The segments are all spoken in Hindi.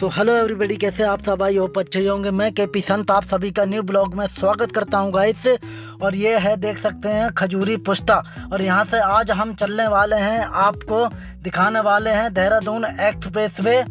सो हेलो एवरीबॉडी कैसे आप सब? आई होप अच्छे ही होंगे। मैं के पी संत, आप सभी का न्यू ब्लॉग में स्वागत करता हूँ गाइस और ये है, देख सकते हैं, खजूरी पुश्ता और यहाँ से आज हम चलने वाले हैं, आपको दिखाने वाले हैं देहरादून एक्सप्रेस वे,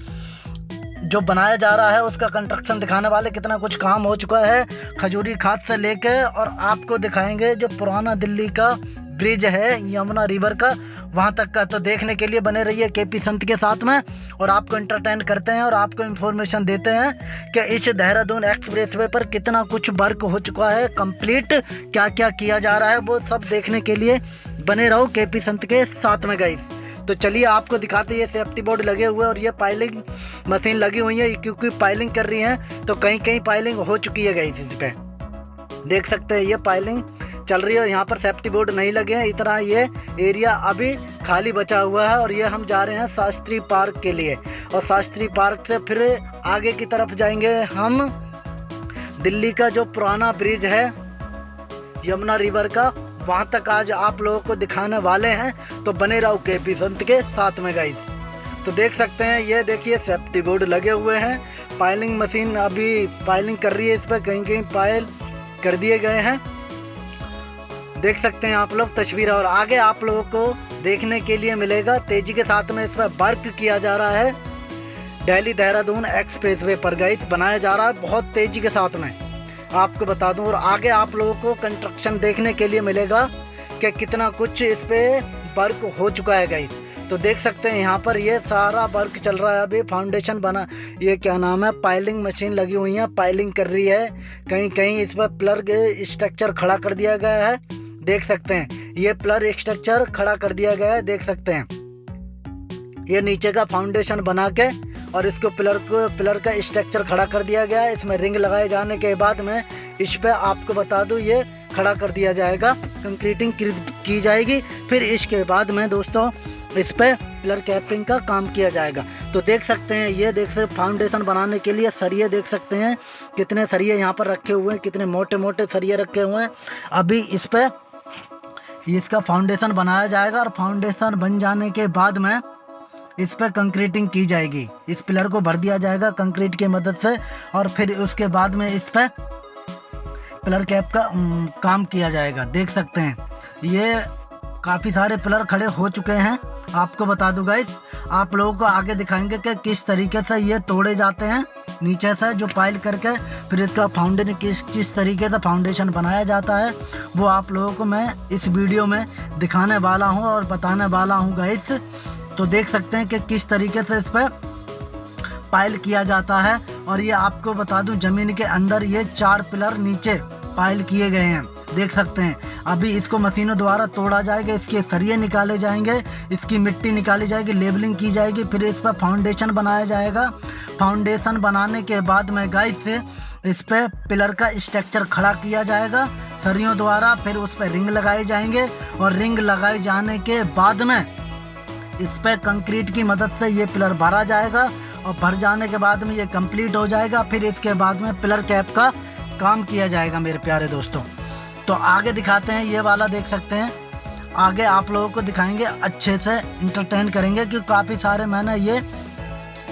जो बनाया जा रहा है, उसका कंस्ट्रक्शन दिखाने वाले, कितना कुछ काम हो चुका है खजूरी खाद से लेके, और आपको दिखाएँगे जो पुराना दिल्ली का ब्रिज है यमुना रिवर का, वहाँ तक का तो देखने के लिए बने रहिए के पी संत के साथ में, और आपको इंटरटेन करते हैं और आपको इन्फॉर्मेशन देते हैं कि इस देहरादून एक्सप्रेस वे पर कितना कुछ वर्क हो चुका है कंप्लीट क्या क्या किया जा रहा है, वो सब देखने के लिए बने रहो के पी संत के साथ में गई तो चलिए आपको दिखाते ये सेफ्टी बोर्ड लगे हुए और ये पाइलिंग मशीन लगी हुई है क्योंकि पाइलिंग कर रही है तो कहीं कहीं पाइलिंग हो चुकी है गई इस पर देख सकते हैं, ये पाइलिंग चल रही है और यहाँ पर सेफ्टी बोर्ड नहीं लगे हैं। इतना ये एरिया अभी खाली बचा हुआ है और ये हम जा रहे हैं शास्त्री पार्क के लिए। और शास्त्री पार्क से फिर आगे की तरफ़ जाएँगे हम। दिल्ली का जो पुराना ब्रिज है, यमुना रिवर का, वहाँ तक आज आप लोगों को दिखाने वाले हैं। तो बने रहो के पी संत के साथ में गाइस तो देख सकते हैं, ये देखिए सेफ्टी बोर्ड लगे हुए हैं। पाइलिंग मशीन अभी पाइलिंग कर रही है इस पर कहीं कहीं पायल कर दिए गए हैं। देख सकते हैं आप लोग तस्वीर और आगे आप लोगों को देखने के लिए मिलेगा। तेज़ी के साथ में इस पर वर्क किया जा रहा है। दिल्ली देहरादून एक्सप्रेस वे पर गाइस बनाया जा रहा है बहुत तेज़ी के साथ में। आपको बता दूँ और आगे आप लोगों को कंस्ट्रक्शन देखने के लिए मिलेगा कि कितना कुछ इस पर वर्क हो चुका है गाइस तो देख सकते हैं यहाँ पर ये सारा वर्क चल रहा है। अभी फाउंडेशन बना, ये क्या नाम है? पाइलिंग मशीन लगी हुई है पाइलिंग कर रही है। कहीं कहीं इस पर प्लग स्ट्रक्चर खड़ा कर दिया गया है। देख सकते हैं, ये प्लर स्ट्रक्चर खड़ा कर दिया गया है, देख सकते हैं। ये नीचे का फाउंडेशन बना के और इसको पिलर को पिलर का स्ट्रक्चर खड़ा कर दिया गया है। इसमें रिंग लगाए जाने के बाद में इस पे आपको बता दूँ, ये खड़ा कर दिया जाएगा। कंक्रीटिंग की जाएगी। फिर इसके बाद में दोस्तों इस पे पिलर कैपिंग का काम किया जाएगा। तो देख सकते हैं, ये देख सकते फाउंडेशन बनाने के लिए सरिये देख सकते हैं, कितने सरिये यहाँ पर रखे हुए हैं, कितने मोटे मोटे सरिये रखे हुए हैं। अभी इस पर इसका फाउंडेशन बनाया जाएगा और फाउंडेशन बन जाने के बाद में इस पर कंक्रीटिंग की जाएगी। इस पिलर को भर दिया जाएगा कंक्रीट की मदद से और फिर उसके बाद में इस पर पिलर कैप का काम किया जाएगा। देख सकते हैं, ये काफ़ी सारे पिलर खड़े हो चुके हैं। आपको बता दूँ गाइस आप लोगों को आगे दिखाएँगे कि किस तरीके से ये तोड़े जाते हैं। नीचे से जो पाइल करके, फिर इसका फाउंडेशन किस किस तरीके से फाउंडेशन बनाया जाता है, वो आप लोगों को मैं इस वीडियो में दिखाने वाला हूँ और बताने वाला हूँ गाइस तो देख सकते हैं कि किस तरीके से इस पर पाइल किया जाता है और ये आपको बता दूँ, ज़मीन के अंदर ये चार पिलर नीचे पाइल किए गए हैं। देख सकते हैं। अभी इसको मशीनों द्वारा तोड़ा जाएगा, इसके सरिये निकाले जाएँगे, इसकी मिट्टी निकाली जाएगी, लेबलिंग की जाएगी, फिर इस पर फाउंडेशन बनाया जाएगा। फाउंडेशन बनाने के बाद में गाइस से इस पर पिलर का स्ट्रक्चर खड़ा किया जाएगा। सरियों द्वारा फिर उस पर रिंग लगाए जाएँगे और रिंग लगाए जाने के बाद में इस पर कंक्रीट की मदद से ये पिलर भरा जाएगा और भर जाने के बाद में ये कंप्लीट हो जाएगा। फिर इसके बाद में पिलर कैप का काम किया जाएगा मेरे प्यारे दोस्तों। तो आगे दिखाते हैं, ये वाला देख सकते हैं। आगे आप लोगों को दिखाएँगे, अच्छे से इंटरटेन करेंगे क्योंकि काफ़ी सारे मैंने ये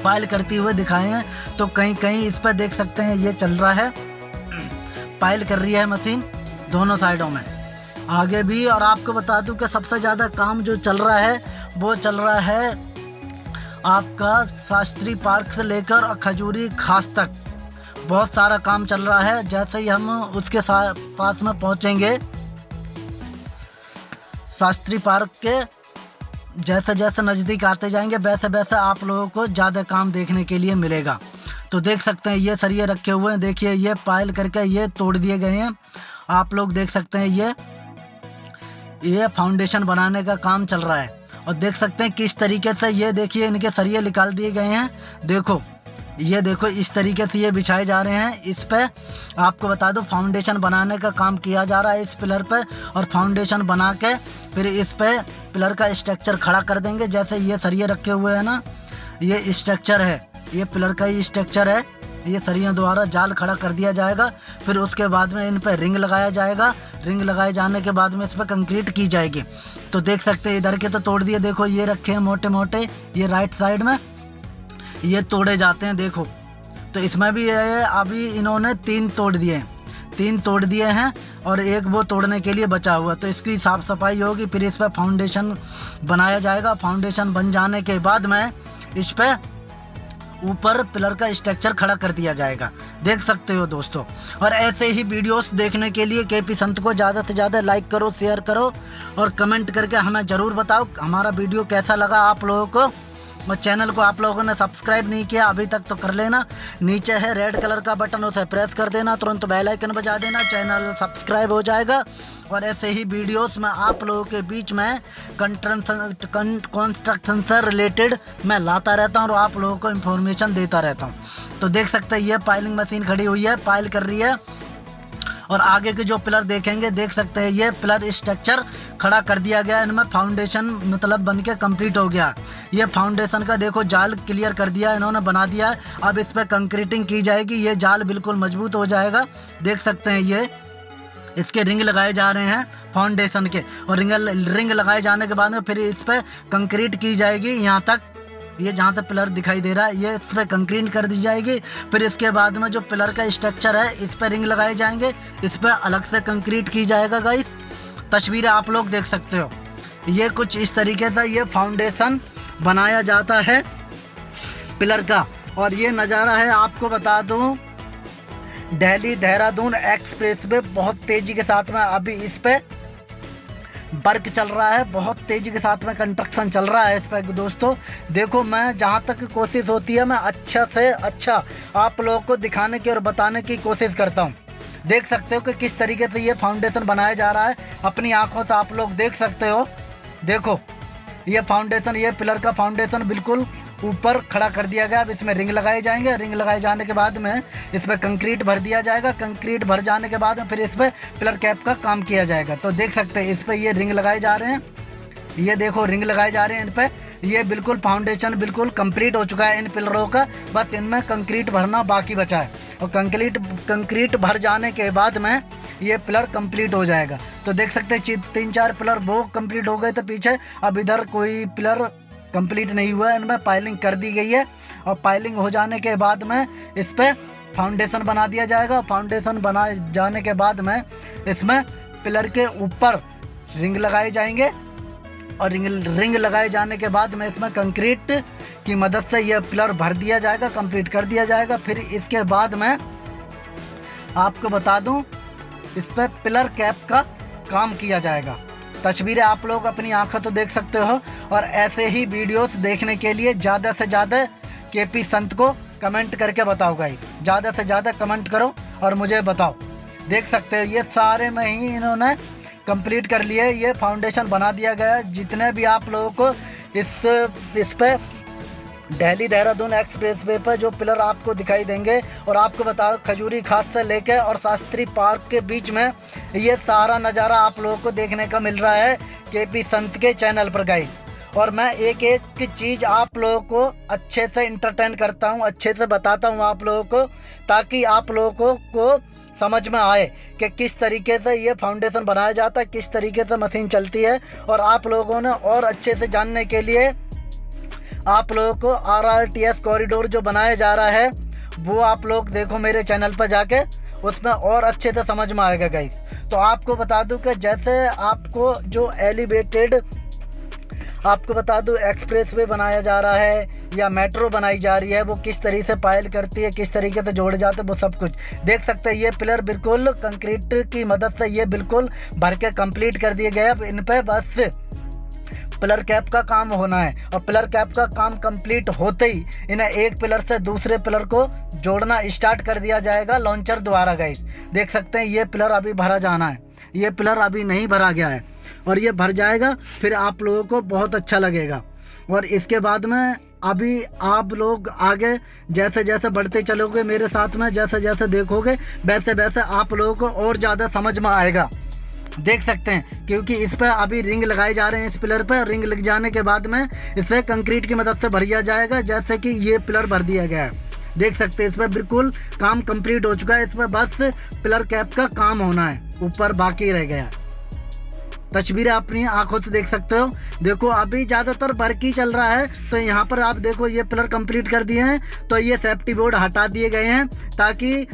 फ़ाइल करते हुए दिखाए हैं। तो कहीं कहीं इस पर देख सकते हैं, ये चल रहा है। पाइल कर रही है मशीन दोनों साइडों में। आगे भी, और आपको बता दूँ कि सबसे ज़्यादा काम जो चल रहा है, वो चल रहा है आपका शास्त्री पार्क से लेकर खजूरी खास तक। बहुत सारा काम चल रहा है, जैसे ही हम उसके पास में पहुँचेंगे, शास्त्री पार्क के जैसे जैसे नज़दीक आते जाएँगे वैसे वैसे आप लोगों को ज़्यादा काम देखने के लिए मिलेगा। तो देख सकते हैं, ये सरिये रखे हुए हैं, देखिए ये पायल करके ये तोड़ दिए गए हैं। आप लोग देख सकते हैं, ये ये फाउंडेशन बनाने का काम चल रहा है। और देख सकते हैं, किस तरीके से ये देखिए, इनके सरिये निकाल दिए गए हैं। देखो ये देखो, इस तरीके से ये बिछाए जा रहे हैं। इस पे आपको बता दो फाउंडेशन बनाने का काम किया जा रहा है इस पिलर पे और फाउंडेशन बना के फिर इस पे पिलर का स्ट्रक्चर खड़ा कर देंगे। जैसे ये सरिये रखे हुए हैं ना, ये स्ट्रक्चर है। ये पिलर का ही स्ट्रक्चर है। ये सरियों द्वारा जाल खड़ा कर दिया जाएगा। फिर उसके बाद में इन पर रिंग लगाया जाएगा। रिंग लगाए जाने के बाद में इस पर कंक्रीट की जाएगी। तो देख सकते हैं, इधर के तो तोड़ दिए। देखो, ये रखे हैं मोटे मोटे ये राइट साइड में। ये तोड़े जाते हैं, देखो। तो इसमें भी ये अभी इन्होंने तीन तोड़ दिए हैं। तीन तोड़ दिए हैं और एक वो तोड़ने के लिए बचा हुआ तो इसकी साफ़ सफ़ाई होगी, फिर इस पर फाउंडेशन बनाया जाएगा। फाउंडेशन बन जाने के बाद में इस पर ऊपर पिलर का स्ट्रक्चर खड़ा कर दिया जाएगा। देख सकते हो दोस्तों। और ऐसे ही वीडियोस देखने के लिए के पी संत को ज़्यादा से ज़्यादा लाइक करो शेयर करो और कमेंट करके हमें ज़रूर बताओ, हमारा वीडियो कैसा लगा आप लोगों को? और चैनल को आप लोगों ने सब्सक्राइब नहीं किया, अभी तक तो कर लेना। नीचे है रेड कलर का बटन उसे प्रेस कर देना। तुरंत बेल आइकन बजा देना चैनल सब्सक्राइब हो जाएगा। और ऐसे ही वीडियोस में आप लोगों के बीच में कंस्ट्रक्शन से रिलेटेड मैं लाता रहता हूँ और आप लोगों को इन्फॉर्मेशन देता रहता हूँ। तो देख सकते हैं, ये पाइलिंग मशीन खड़ी हुई है पाइल कर रही है। और आगे के जो पिलर देखेंगे, देख सकते हैं, ये पिलर स्ट्रक्चर खड़ा कर दिया गया, इनमें फाउंडेशन मतलब बन के कंप्लीट हो गया। ये फाउंडेशन का देखो, जाल क्लियर कर दिया, इन्होंने बना दिया है। अब इस पर कंक्रीटिंग की जाएगी, ये जाल बिल्कुल मज़बूत हो जाएगा। देख सकते हैं ये, इसके रिंग लगाए जा रहे हैं फाउंडेशन के। और रिंग रिंग लगाए जाने के बाद में फिर इस पर कंक्रीट की जाएगी, यहाँ तक ये जहाँ तक पिलर दिखाई दे रहा है, ये इस पर कंक्रीट कर दी जाएगी। फिर इसके बाद में जो पिलर का स्ट्रक्चर है, इस पर रिंग लगाए जाएँगे। इस पर अलग से कंक्रीट की जाएगा गाइस तस्वीरें आप लोग देख सकते हो। ये कुछ इस तरीके से ये फाउंडेशन बनाया जाता है पिलर का। और ये नज़ारा है, आपको बता दूँ, दिल्ली देहरादून एक्सप्रेस वे बहुत तेज़ी के साथ में अभी इस पर वर्क चल रहा है, बहुत तेज़ी के साथ में कंस्ट्रक्शन चल रहा है इस पर दोस्तों। देखो मैं जहाँ तक कोशिश होती है, मैं अच्छा से अच्छा आप लोगों को दिखाने की और बताने की कोशिश करता हूँ। देख सकते हो कि किस तरीके से ये फाउंडेशन बनाया जा रहा है। अपनी आँखों से आप लोग देख सकते हो। देखो, ये फाउंडेशन ये पिलर का फाउंडेशन बिल्कुल ऊपर खड़ा कर दिया गया। अब इसमें रिंग लगाए जाएँगे। रिंग लगाए जाने के बाद में इसमें कंक्रीट भर दिया जाएगा। कंक्रीट भर जाने के बाद में फिर इस पर पिलर कैप का काम किया जाएगा। तो देख सकते हैं, इस पर ये रिंग लगाए जा रहे हैं। ये देखो, रिंग लगाए जा रहे हैं इन पर ये बिल्कुल फाउंडेशन बिल्कुल कंप्लीट हो चुका है इन पिलरों का। बस इनमें कंक्रीट भरना बाकी बचा है। और कंक्रीट कंक्रीट भर जाने के बाद में ये पिलर कंप्लीट हो जाएगा। तो देख सकते हैं तीन चार पिलर वो कंप्लीट हो गए थे पीछे। अब इधर कोई पिलर कंप्लीट नहीं हुआ है। इनमें पाइलिंग कर दी गई है और पाइलिंग हो जाने के बाद में इस पर फाउंडेशन बना दिया जाएगा। फाउंडेशन बना जाने के बाद में इसमें पिलर के ऊपर रिंग लगाए जाएँगे और रिंग रिंग लगाए जाने के बाद में इसमें कंक्रीट की मदद से यह पिलर भर दिया जाएगा, कंप्लीट कर दिया जाएगा। फिर इसके बाद में आपको बता दूँ, इस पर पिलर कैप का काम किया जाएगा। तस्वीरें आप लोग अपनी आँखों तो देख सकते हो और ऐसे ही वीडियोस देखने के लिए ज़्यादा से ज़्यादा के पी संत को कमेंट करके बताओ गाई ज़्यादा से ज़्यादा कमेंट करो और मुझे बताओ। देख सकते हो, ये सारे में ही इन्होंने कंप्लीट कर लिए। ये फाउंडेशन बना दिया गया जितने भी आप लोगों को इस इस पर दिल्ली देहरादून एक्सप्रेस वे पर जो पिलर आपको दिखाई देंगे और आपको बताओ खजूरी खाद से लेकर और शास्त्री पार्क के बीच में ये सारा नज़ारा आप लोगों को देखने का मिल रहा है के पी संत के चैनल पर गई और मैं एक एक की चीज़ आप लोगों को अच्छे से इंटरटेन करता हूँ, अच्छे से बताता हूँ आप लोगों को, ताकि आप लोगों को समझ में आए कि किस तरीके से ये फाउंडेशन बनाया जाता है, किस तरीके से मशीन चलती है और आप लोगों ने और अच्छे से जानने के लिए आप लोगों को R R T S corridor जो बनाया जा रहा है, वो आप लोग देखो मेरे चैनल पर जाके, उसमें और अच्छे से समझ में आएगा गाइस तो आपको बता दूँ कि जैसे आपको जो एलिवेटेड आपको बता दूँ एक्सप्रेस वे बनाया जा रहा है, या मेट्रो बनाई जा रही है, वो किस तरीके से पायल करती है, किस तरीके से जोड़े जाते हैं, वो सब कुछ। देख सकते हैं, ये पिलर बिल्कुल कंक्रीट की मदद से ये बिल्कुल भर के कंप्लीट कर दिए गए अब इन पर बस पिलर कैप का काम होना है और पिलर कैप का काम कंप्लीट होते ही इन्हें एक पिलर से दूसरे पिलर को जोड़ना स्टार्ट कर दिया जाएगा लॉन्चर द्वारा गई देख सकते हैं, ये पिलर अभी भरा जाना है। ये पिलर अभी नहीं भरा गया है और ये भर जाएगा, फिर आप लोगों को बहुत अच्छा लगेगा। और इसके बाद में अभी आप लोग आगे जैसे जैसे बढ़ते चलोगे मेरे साथ में जैसे जैसे देखोगे वैसे वैसे आप लोगों को और ज़्यादा समझ में आएगा। देख सकते हैं, क्योंकि इस पर अभी रिंग लगाए जा रहे हैं, इस पिलर पर। रिंग लग जाने के बाद में इसे कंक्रीट की मदद से भरिया जाएगा, जैसे कि ये पिलर भर दिया गया है। देख सकते हैं, इस पर बिल्कुल काम कंप्लीट हो चुका है, इस पर बस पिलर कैप का काम होना है, ऊपर बाकी रह गया तस्वीरें अपनी आँखों से देख सकते हो। देखो, अभी ज़्यादातर वर्क ही चल रहा है तो यहाँ पर आप देखो, ये पिलर कंप्लीट कर दिए हैं तो ये सेफ्टी बोर्ड हटा दिए गए हैं, ताकि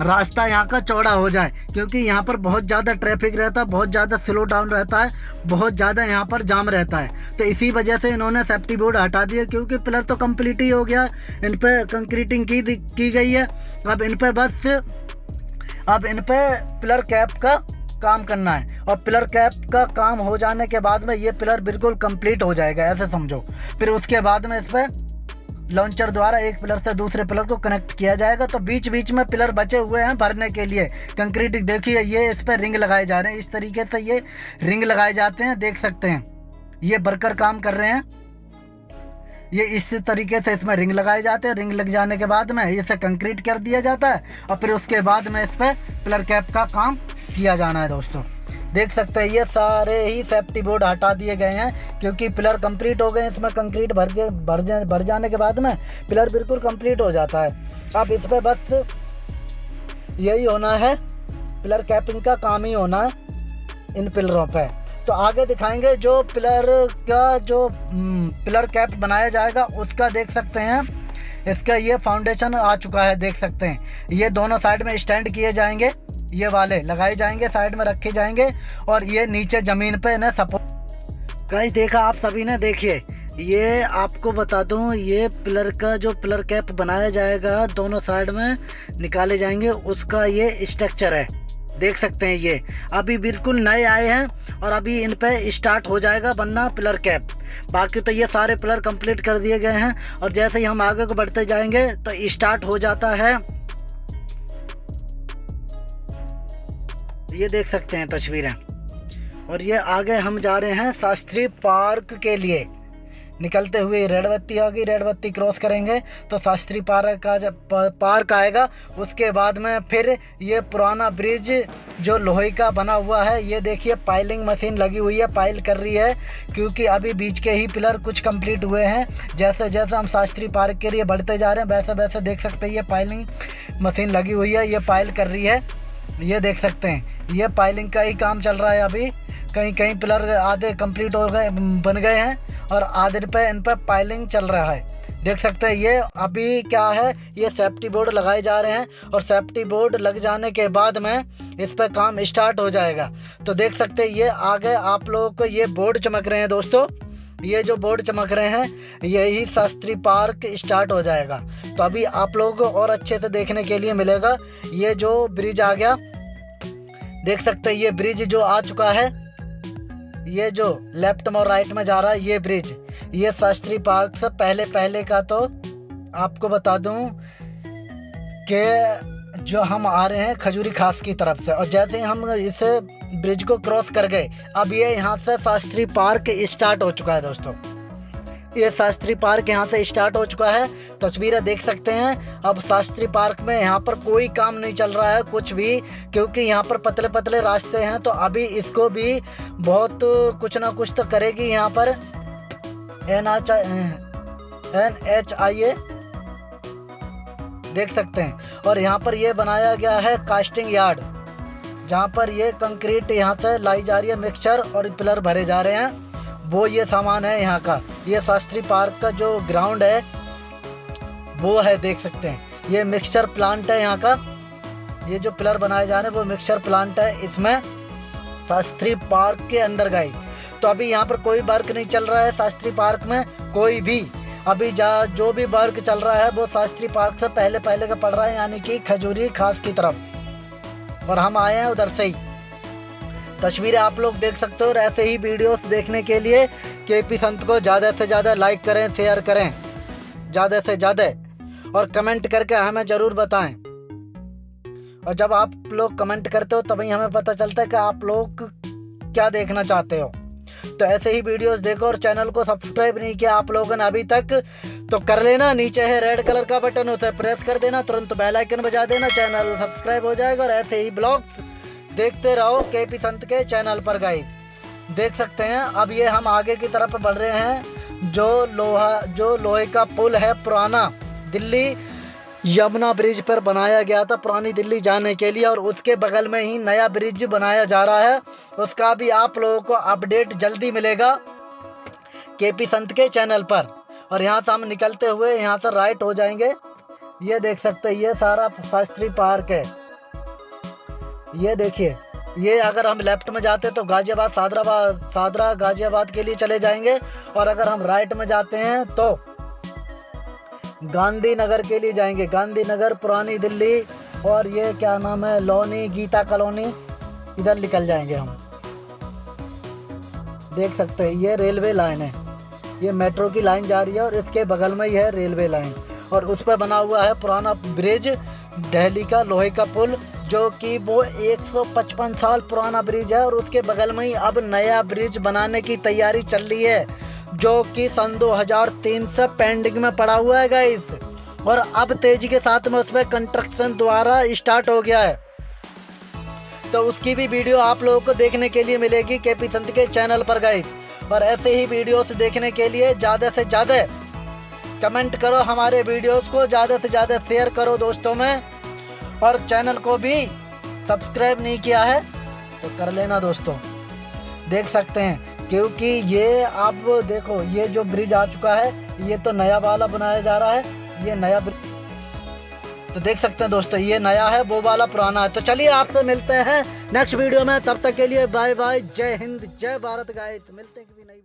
रास्ता यहाँ का चौड़ा हो जाए, क्योंकि यहाँ पर बहुत ज़्यादा ट्रैफ़िक रहता है, बहुत ज़्यादा स्लो डाउन रहता है, बहुत ज़्यादा यहाँ पर जाम रहता है। तो इसी वजह से इन्होंने सेफ्टी बोर्ड हटा दिया, क्योंकि पिलर तो कंप्लीट ही हो गया, इन पर कंक्रीटिंग की की गई है। अब इन पर बस, अब इन पर पिलर कैप का काम करना है, और पिलर कैप का काम हो जाने के बाद में ये पिलर बिल्कुल कंप्लीट हो जाएगा, ऐसे समझो। फिर उसके बाद में इस पर लॉन्चर द्वारा एक पिलर से दूसरे पिलर को कनेक्ट किया जाएगा। तो बीच बीच में पिलर बचे हुए हैं भरने के लिए। कंक्रीट देखिए, ये इस पर रिंग लगाए जा रहे हैं। इस तरीके से ये रिंग लगाए जाते हैं, देख सकते हैं। ये बरकर काम कर रहे हैं। ये इस तरीके से इसमें रिंग लगाए जाते हैं। रिंग लग जाने के बाद में इसे कंक्रीट कर दिया जाता है और फिर उसके बाद में इस पर पिलर कैप का काम किया जाना है दोस्तों। देख सकते हैं, ये सारे ही सेफ्टी बोर्ड हटा दिए गए हैं, क्योंकि पिलर कंप्लीट हो गए हैं, इसमें कंक्रीट भर के भर जा, भर जाने के बाद में पिलर बिल्कुल कंप्लीट हो जाता है। अब इस पर बस यही होना है पिलर कैपिंग का काम ही होना है इन पिलरों पर तो आगे दिखाएँगे जो पिलर का जो पिलर कैप बनाया जाएगा, उसका देख सकते हैं। इसका ये फाउंडेशन आ चुका है, देख सकते हैं। ये दोनों साइड में स्टैंड किए जाएँगे। ये वाले लगाए जाएँगे, साइड में रखे जाएँगे और ये नीचे ज़मीन पे ना सपोर्ट कहीं देखा आप सभी ने, देखिए, ये आपको बता दूँ, ये पिलर का जो पिलर कैप बनाया जाएगा, दोनों साइड में निकाले जाएँगे, उसका ये स्ट्रक्चर है। देख सकते हैं ये। अभी बिल्कुल नए आए हैं और अभी इन पे स्टार्ट हो जाएगा बनना पिलर कैप बाकी तो ये सारे पिलर कंप्लीट कर दिए गए हैं और जैसे ही हम आगे को बढ़ते जाएँगे तो स्टार्ट हो जाता है। ये देख सकते हैं तस्वीरें। और ये आगे हम जा रहे हैं शास्त्री पार्क के लिए। निकलते हुए रेड बत्ती होगी रेड बत्ती क्रॉस करेंगे तो शास्त्री पार्क का जब पार्क आएगा, उसके बाद में फिर ये पुराना ब्रिज जो लोहे का बना हुआ है, ये देखिए पाइलिंग मशीन लगी हुई है, पाइल कर रही है, क्योंकि अभी बीच के ही पिलर कुछ कंप्लीट हुए हैं। जैसे जैसे हम शास्त्री पार्क के लिए बढ़ते जा रहे हैं, वैसे वैसे देख सकते हैं, ये पाइलिंग मशीन लगी हुई है, ये पाइल कर रही है। ये देख सकते हैं ये पाइलिंग का ही काम चल रहा है अभी। कहीं कहीं पिलर आधे कंप्लीट हो गए, बन गए हैं और आधे पे इन पर पाइलिंग चल रहा है। देख सकते हैं, ये अभी क्या है? ये सेफ्टी बोर्ड लगाए जा रहे हैं और सेफ्टी बोर्ड लग जाने के बाद में इस पर काम स्टार्ट हो जाएगा। तो देख सकते हैं, ये आगे आप लोगों को ये बोर्ड चमक रहे हैं दोस्तों। ये जो बोर्ड चमक रहे हैं, यही शास्त्री पार्क स्टार्ट हो जाएगा। तो अभी आप लोगों को और अच्छे से देखने के लिए मिलेगा। ये जो ब्रिज आ गया देख सकते हैं, ये ब्रिज जो आ चुका है, ये जो लेफ़्ट में और राइट में जा रहा है, ये ब्रिज ये शास्त्री पार्क से पहले पहले का तो आपको बता दूँ कि जो हम आ रहे हैं खजूरी खास की तरफ़ से, और जैसे ही हम इस ब्रिज को क्रॉस कर गए, अब ये यहाँ से शास्त्री पार्क स्टार्ट हो चुका है दोस्तों। ये शास्त्री पार्क यहाँ से स्टार्ट हो चुका है। तस्वीरें देख सकते हैं। अब शास्त्री पार्क में यहाँ पर कोई काम नहीं चल रहा है, कुछ भी, क्योंकि यहाँ पर पतले पतले रास्ते हैं तो अभी इसको भी बहुत कुछ ना कुछ तो करेगी यहाँ पर N H N H I A. देख सकते हैं। और यहाँ पर ये बनाया गया है कास्टिंग यार्ड, जहाँ पर ये कंक्रीट यहाँ से लाई जा रही है मिक्सचर और पिलर भरे जा रहे हैं। वो ये सामान है यहाँ का। ये शास्त्री पार्क का जो ग्राउंड है, वो है, देख सकते हैं। ये मिक्सचर प्लांट है यहाँ का। ये जो पिलर बनाए जा रहे हैं, वो मिक्सचर प्लांट है इसमें। शास्त्री पार्क के अंदर गए तो अभी यहाँ पर कोई वर्क नहीं चल रहा है शास्त्री पार्क में, कोई भी। अभी जा, जो भी वर्क चल रहा है, वो शास्त्री पार्क से पहले पहले का पड़ रहा है, यानी कि खजूरी खास की तरफ़। और हम आए हैं उधर से ही। तस्वीरें आप लोग देख सकते हो और ऐसे ही वीडियोस देखने के लिए के पी संत को ज़्यादा से ज़्यादा लाइक करें शेयर करें। ज़्यादा से ज़्यादा। और कमेंट करके हमें ज़रूर बताएँ। और जब आप लोग कमेंट करते हो, तभी हमें पता चलता है कि आप लोग क्या देखना चाहते हो। तो ऐसे ही वीडियोस देखो और चैनल को सब्सक्राइब नहीं किया आप लोगों ने अभी तक तो कर लेना। नीचे है रेड कलर का बटन होता है प्रेस कर देना। तुरंत बेल आइकन बजा देना। चैनल सब्सक्राइब हो जाएगा और ऐसे ही ब्लॉग्स देखते रहो के पी संत के चैनल पर गाइस देख सकते हैं, अब ये हम आगे की तरफ़ बढ़ रहे हैं, जो लोहा, जो लोहे का पुल है पुराना, दिल्ली यमुना ब्रिज पर बनाया गया था पुरानी दिल्ली जाने के लिए, और उसके बगल में ही नया ब्रिज बनाया जा रहा है, उसका भी आप लोगों को अपडेट जल्दी मिलेगा के पी संत के चैनल पर. और यहाँ से हम निकलते हुए यहाँ से राइट हो जाएँगे. ये देख सकते हैं, ये सारा शास्त्री पार्क है. ये देखिए, ये अगर हम लेफ़्ट में जाते तो गाजियाबाद, सादराबाद, सादरा गाजियाबाद के लिए चले जाएँगे। और अगर हम राइट में जाते हैं तो गांधीनगर के लिए जाएँगे। गांधीनगर, पुरानी दिल्ली और ये क्या नाम है, लोनी, गीता कॉलोनी, इधर निकल जाएँगे हम। देख सकते हैं, ये रेलवे लाइन है। ये मेट्रो की लाइन जा रही है और इसके बगल में ही है रेलवे लाइन। और उस पर बना हुआ है पुराना ब्रिज, दिल्ली का लोहे का पुल। जो कि वो 155 साल पुराना ब्रिज है और उसके बगल में ही अब नया ब्रिज बनाने की तैयारी चल रही है, जो कि सन 2003 से पेंडिंग में पड़ा हुआ है गाइस और अब तेज़ी के साथ में उसमें कंस्ट्रक्शन द्वारा स्टार्ट हो गया है. तो उसकी भी वीडियो आप लोगों को देखने के लिए मिलेगी के पी संत के चैनल पर गाइस और ऐसे ही वीडियोस देखने के लिए ज़्यादा से ज़्यादा कमेंट करो हमारे वीडियोस को, ज़्यादा से ज़्यादा शेयर करो दोस्तों में. और चैनल को भी सब्सक्राइब नहीं किया है तो कर लेना दोस्तों। देख सकते हैं, क्योंकि ये आप देखो, ये जो ब्रिज आ चुका है, ये तो नया वाला बनाया जा रहा है, ये नया ब्रिज तो देख सकते हैं दोस्तों, ये नया है, वो वाला पुराना है। तो चलिए आपसे मिलते हैं नेक्स्ट वीडियो में, तब तक के लिए बाय बाय जय हिंद, जय भारत, गाइस। मिलते हैं किसी नई